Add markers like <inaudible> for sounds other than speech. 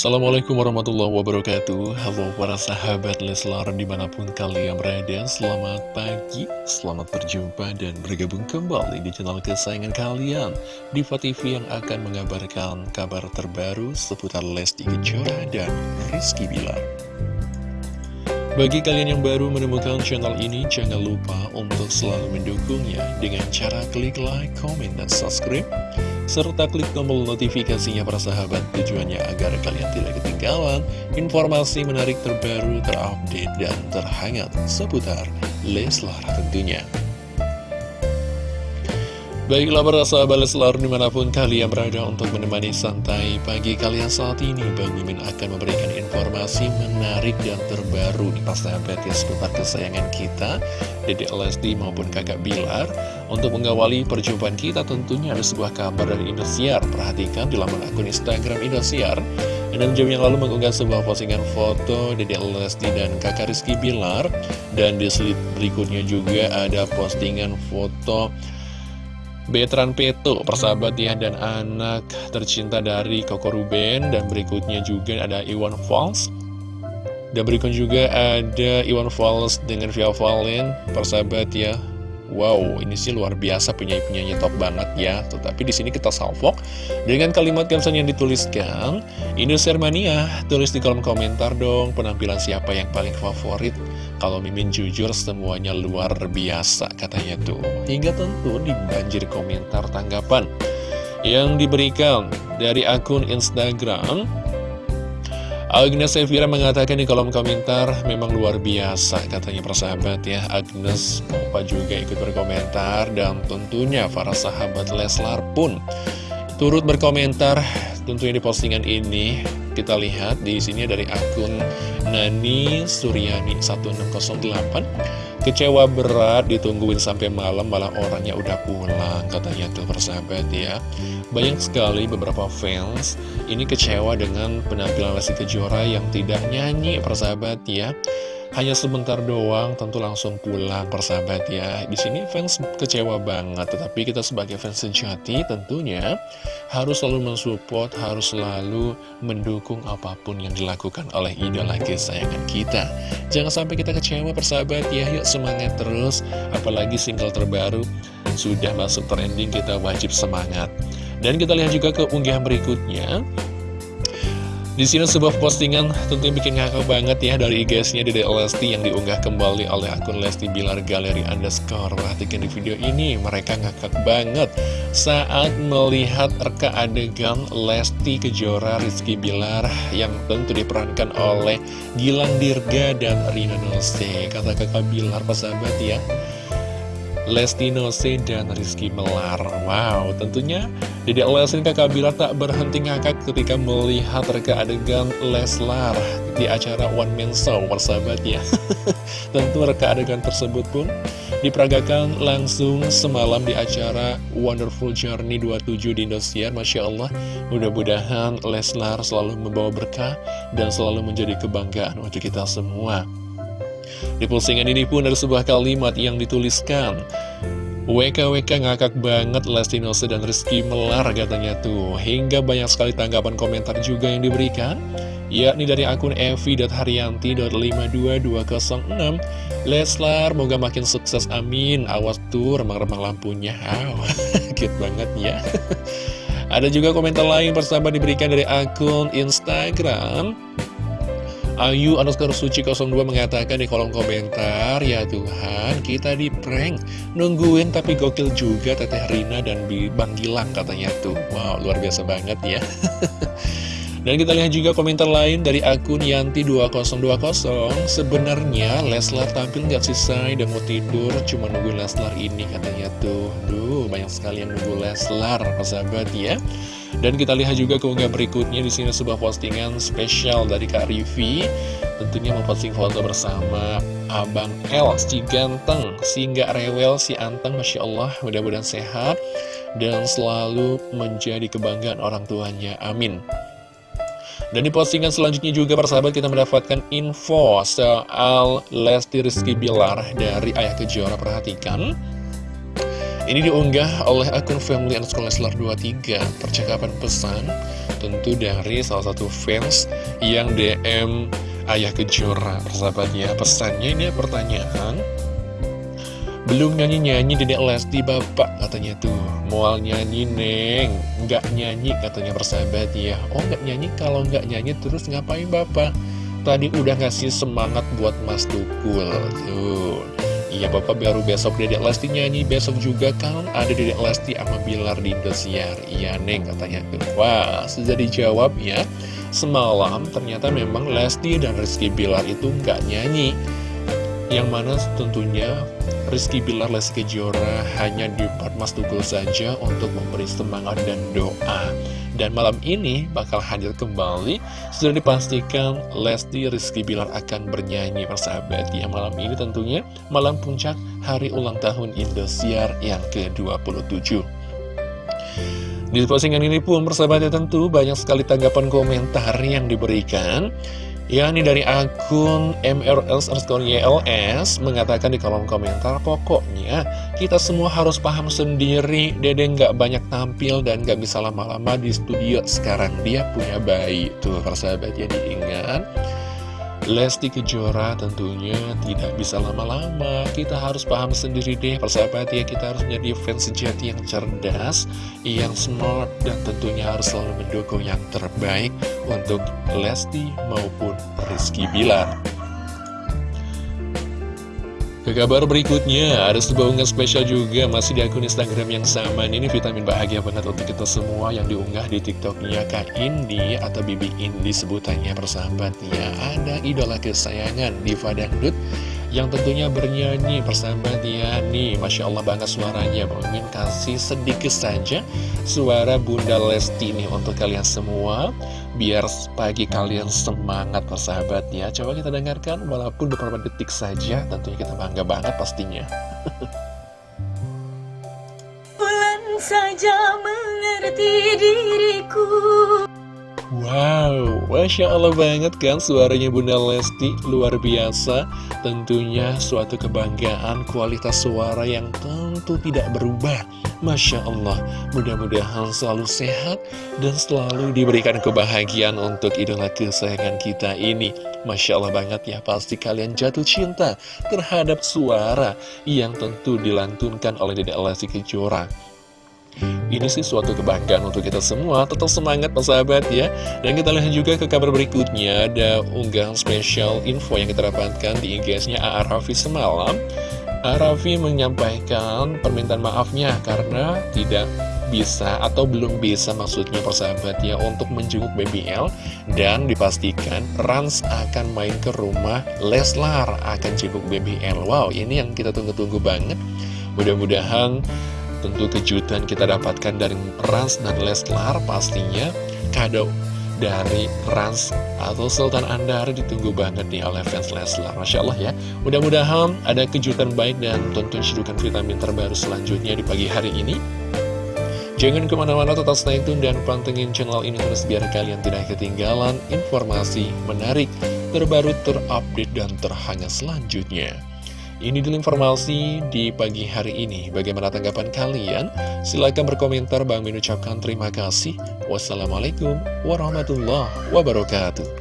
Assalamualaikum warahmatullahi wabarakatuh. Halo para sahabat Leslar di mana pun kalian berada Selamat pagi, selamat berjumpa dan bergabung kembali di channel kesayangan kalian. Diva TV yang akan mengabarkan kabar terbaru seputar Lesti Kejora dan Rizky Bilar. Bagi kalian yang baru menemukan channel ini, jangan lupa untuk selalu mendukungnya dengan cara klik like, comment, dan subscribe serta klik tombol notifikasinya para sahabat tujuannya agar kalian tidak ketinggalan informasi menarik terbaru, terupdate, dan terhangat seputar Leslar tentunya. Baiklah para sahabat Leslar di mana pun kalian berada untuk menemani santai pagi kalian saat ini Bang Mimin akan memberikan informasi menarik dan terbaru di sahabat ya seputar kesayangan kita Dede Lesti maupun kakak Bilar. Untuk mengawali perjumpaan kita tentunya ada sebuah kabar dari Indosiar. Perhatikan di laman akun Instagram Indosiar. Dan jam yang lalu mengunggah sebuah postingan foto Dede Lesti dan kakak Rizky Bilar. Dan di slide berikutnya juga ada postingan foto Betran Peto, persahabat ya, dan anak tercinta dari Koko Ruben, dan berikutnya juga ada Iwan Fals. Dan berikutnya juga ada Iwan Fals dengan Via Valen, persahabat ya, Wow, ini sih luar biasa penyanyi-penyanyi top banget ya. Tetapi di sini kita salvok dengan kalimat caption yang dituliskan, Indonesia Mania, tulis di kolom komentar dong penampilan siapa yang paling favorit. Kalau Mimin jujur semuanya luar biasa katanya tuh. Hingga tentu dibanjir komentar tanggapan yang diberikan dari akun Instagram Agnes Sevira mengatakan di kolom komentar memang luar biasa katanya persahabat ya. Agnes Opa juga ikut berkomentar dan tentunya para sahabat Leslar pun turut berkomentar tentunya di postingan ini kita lihat di sini dari akun Nani Suryani 1608 Kecewa berat ditungguin sampai malam malah orangnya udah pulang katanya tuh persahabat ya. Banyak sekali beberapa fans ini kecewa dengan penampilan Lesti Kejora yang tidak nyanyi persahabat ya hanya sebentar doang tentu langsung pulang persahabat ya. Di sini fans kecewa banget tetapi kita sebagai fans sejati tentunya harus selalu mensupport harus selalu mendukung apa pun yang dilakukan oleh idola kesayangan kita. Jangan sampai kita kecewa persahabat ya. Yuk semangat terus. Apalagi single terbaru sudah masuk trending kita wajib semangat. Dan kita lihat juga ke unggahan berikutnya di sini sebuah postingan tentunya bikin ngakak banget ya dari IG-nya Dede Lesti yang diunggah kembali oleh akun Lesti Bilar Galeri Underscore. Perhatikan di video ini, mereka ngakak banget saat melihat reka adegan Lesti Kejora Rizky Bilar yang tentu diperankan oleh Gilang Dirga dan Rina Nose. Kata kakak Bilar, sahabat ya. Lesti Nose dan Rizky Melar. Wow, tentunya Dedek Lesti kakak Bilar tak berhenti ngakak ketika melihat reka adegan Leslar di acara One Man Show, persahabat ya. <laughs> Tentu reka adegan tersebut pun diperagakan langsung semalam di acara Wonderful Journey 27 di Indosiar Masya Allah, mudah-mudahan Leslar selalu membawa berkah dan selalu menjadi kebanggaan untuk kita semua di postingan ini pun ada sebuah kalimat yang dituliskan WKWK ngakak banget Lesti Nose dan Rizky Melar katanya tuh. Hingga banyak sekali tanggapan komentar juga yang diberikan Yakni dari akun evi.haryanti.52206 Leslar, moga makin sukses amin. Awas tuh remang-remang lampunya. Wow, <laughs> cute banget ya. <laughs> Ada juga komentar lain persahabat diberikan dari akun Instagram Ayu underscore suci 02 mengatakan di kolom komentar Ya Tuhan kita di prank. Nungguin tapi gokil juga Teteh Rina dan Bang Gilang katanya tuh. Wow luar biasa banget ya <laughs> Dan kita lihat juga komentar lain dari akun Yanti2020 Sebenarnya Leslar tampil nggak selesai dan mau tidur Cuma nunggu Leslar ini katanya tuh Duh banyak sekali yang nunggu Leslar Sahabat ya dan kita lihat juga keunggah berikutnya di sini sebuah postingan spesial dari Kak Rivi. Tentunya memposting foto bersama Abang El, si ganteng, si nggak rewel, si anteng, Masya Allah, mudah-mudahan sehat dan selalu menjadi kebanggaan orang tuanya. Amin. Dan di postingan selanjutnya juga persahabat kita mendapatkan info soal Lesti Rizky Bilar dari Ayah Kejora. Perhatikan. Ini diunggah oleh akun family underscore Leslar 23 Percakapan pesan tentu dari salah satu fans yang DM Ayah Kejora Persahabat ya Pesannya ini pertanyaan belum nyanyi-nyanyi Dedek Lesti Bapak katanya tuh. Mual nyanyi Neng. Nggak nyanyi katanya persahabat ya. Oh nggak nyanyi? Kalau nggak nyanyi terus ngapain Bapak? Tadi udah ngasih semangat buat Mas Tukul Tuh. Iya Bapak baru besok Dedek Lesti nyanyi. Besok juga kan ada Dedek Lesti sama Bilar di Indosiar. Iya Neng katanya tuh. Wah sudah dijawab ya. Semalam ternyata memang Lesti dan Rizky Bilar itu nggak nyanyi yang mana tentunya Rizky Bilar Lesti Kejora hanya di Mas Tukul saja untuk memberi semangat dan doa. Dan malam ini bakal hadir kembali, sudah dipastikan Lesti Rizky Bilar akan bernyanyi persahabat. Ya malam ini tentunya malam puncak hari ulang tahun Indosiar yang ke-27. Di postingan ini pun persahabatnya tentu banyak sekali tanggapan komentar yang diberikan yakni dari akun MRS underscore YLS mengatakan di kolom komentar pokoknya kita semua harus paham sendiri Dede nggak banyak tampil dan nggak bisa lama-lama di studio sekarang. Dia punya bayi. Tuh persahabat ya diingat Lesti Kejora tentunya tidak bisa lama-lama. Kita harus paham sendiri deh persahabat ya Kita harus menjadi fans sejati yang cerdas Yang smart Dan tentunya harus selalu mendukung yang terbaik Untuk Lesti maupun Rizky Bilar ke kabar berikutnya, ada sebuah unggahan spesial juga masih di akun Instagram yang sama. Ini vitamin bahagia banget untuk kita semua yang diunggah di TikToknya Kak Indi atau Bibi Indi sebutannya persahabatnya. Ada idola kesayangan Diva Dangdut yang tentunya bernyanyi persahabat ya nih Masya Allah banget suaranya Bang kasih sedikit saja suara Bunda Lesti nih untuk kalian semua biar pagi kalian semangat persahabat ya coba kita dengarkan walaupun beberapa detik saja tentunya kita bangga banget pastinya. <laughs> Bulan saja mengerti diriku Wow, Masya Allah banget kan suaranya Bunda Lesti luar biasa. Tentunya suatu kebanggaan kualitas suara yang tentu tidak berubah. Masya Allah, mudah-mudahan selalu sehat dan selalu diberikan kebahagiaan untuk idola kesayangan kita ini. Masya Allah banget ya, pasti kalian jatuh cinta terhadap suara yang tentu dilantunkan oleh Dedek Lesti Kejora ini sih suatu kebanggaan untuk kita semua. Tetap semangat sahabat ya. Dan kita lihat juga ke kabar berikutnya. Ada unggahan spesial info yang kita dapatkan di IG-nya A.A. Raffi semalam. A.A. Raffi menyampaikan permintaan maafnya Karena tidak bisa atau belum bisa maksudnya persahabat ya Untuk menjenguk BBL Dan dipastikan Rans akan main ke rumah Leslar akan jenguk BBL Wow ini yang kita tunggu-tunggu banget. Mudah-mudahan Tentu kejutan kita dapatkan dari Rans dan Leslar pastinya. Kado dari Rans atau Sultan Andar ditunggu banget nih oleh fans Leslar. Masya Allah ya. Mudah-mudahan ada kejutan baik dan tonton cedukan vitamin terbaru selanjutnya di pagi hari ini. Jangan ke mana-mana tetap stay tune dan pantengin channel ini terus biar kalian tidak ketinggalan informasi menarik, terbaru, terupdate, dan terhangat selanjutnya. Ini dulu informasi di pagi hari ini. Bagaimana tanggapan kalian? Silahkan berkomentar. Bang mengucapkan terima kasih. Wassalamualaikum warahmatullahi wabarakatuh.